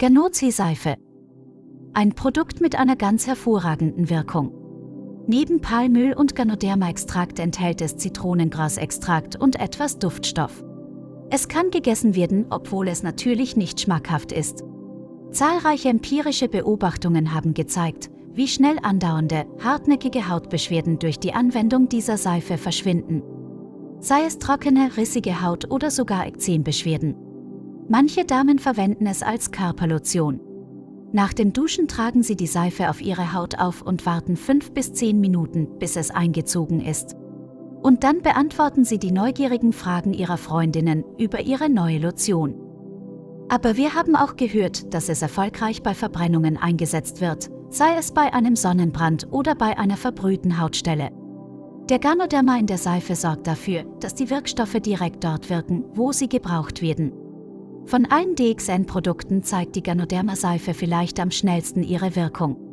Ganozi-Seife. Ein Produkt mit einer ganz hervorragenden Wirkung. Neben Palmöl und Ganoderma-Extrakt enthält es Zitronengrasextrakt und etwas Duftstoff. Es kann gegessen werden, obwohl es natürlich nicht schmackhaft ist. Zahlreiche empirische Beobachtungen haben gezeigt, wie schnell andauernde, hartnäckige Hautbeschwerden durch die Anwendung dieser Seife verschwinden. Sei es trockene, rissige Haut oder sogar Ekzembeschwerden. Manche Damen verwenden es als Körperlotion. Nach dem Duschen tragen sie die Seife auf ihre Haut auf und warten 5 bis 10 Minuten, bis es eingezogen ist. Und dann beantworten sie die neugierigen Fragen ihrer Freundinnen über ihre neue Lotion. Aber wir haben auch gehört, dass es erfolgreich bei Verbrennungen eingesetzt wird, sei es bei einem Sonnenbrand oder bei einer verbrühten Hautstelle. Der Ganoderma in der Seife sorgt dafür, dass die Wirkstoffe direkt dort wirken, wo sie gebraucht werden. Von allen DXN-Produkten zeigt die Ganoderma-Seife vielleicht am schnellsten ihre Wirkung.